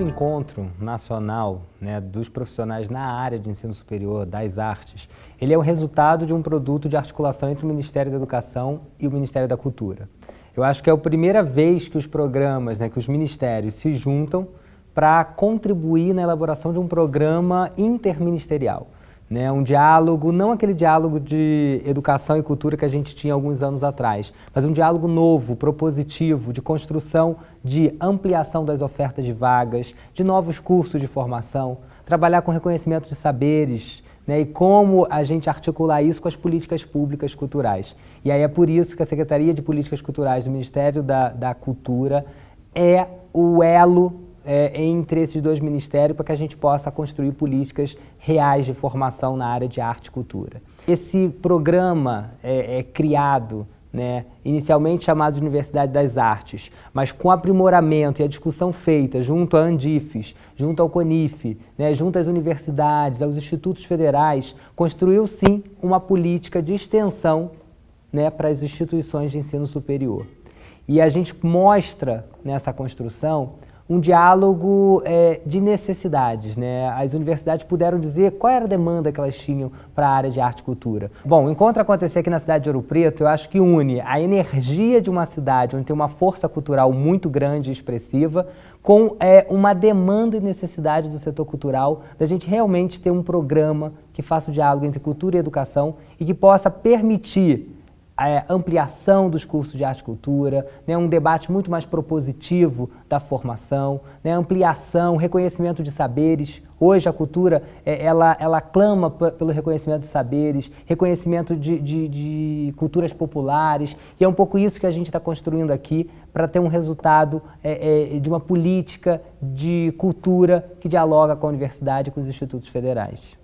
encontro nacional né, dos profissionais na área de ensino superior, das artes, ele é o resultado de um produto de articulação entre o Ministério da Educação e o Ministério da Cultura. Eu acho que é a primeira vez que os programas, né, que os ministérios se juntam para contribuir na elaboração de um programa interministerial. Né, um diálogo, não aquele diálogo de educação e cultura que a gente tinha alguns anos atrás, mas um diálogo novo, propositivo, de construção de ampliação das ofertas de vagas, de novos cursos de formação, trabalhar com reconhecimento de saberes, né, e como a gente articular isso com as políticas públicas culturais. E aí é por isso que a Secretaria de Políticas Culturais do Ministério da, da Cultura é o elo é, entre esses dois ministérios para que a gente possa construir políticas reais de formação na área de arte e cultura. Esse programa é, é criado né, inicialmente chamado de Universidade das Artes, mas com aprimoramento e a discussão feita junto à Andifes, junto ao CONIF, né, junto às universidades, aos institutos federais, construiu sim uma política de extensão né, para as instituições de ensino superior. E a gente mostra nessa construção um diálogo é, de necessidades. Né? As universidades puderam dizer qual era a demanda que elas tinham para a área de arte e cultura. Bom, o encontro acontecer aqui na cidade de Ouro Preto, eu acho que une a energia de uma cidade onde tem uma força cultural muito grande e expressiva, com é, uma demanda e necessidade do setor cultural da gente realmente ter um programa que faça o diálogo entre cultura e educação e que possa permitir a ampliação dos cursos de arte e cultura, né, um debate muito mais propositivo da formação, né, ampliação, reconhecimento de saberes. Hoje a cultura, é, ela, ela clama pelo reconhecimento de saberes, reconhecimento de, de, de, culturas populares, e é um pouco isso que a gente está construindo aqui para ter um resultado é, é, de uma política de cultura que dialoga com a universidade e com os institutos federais.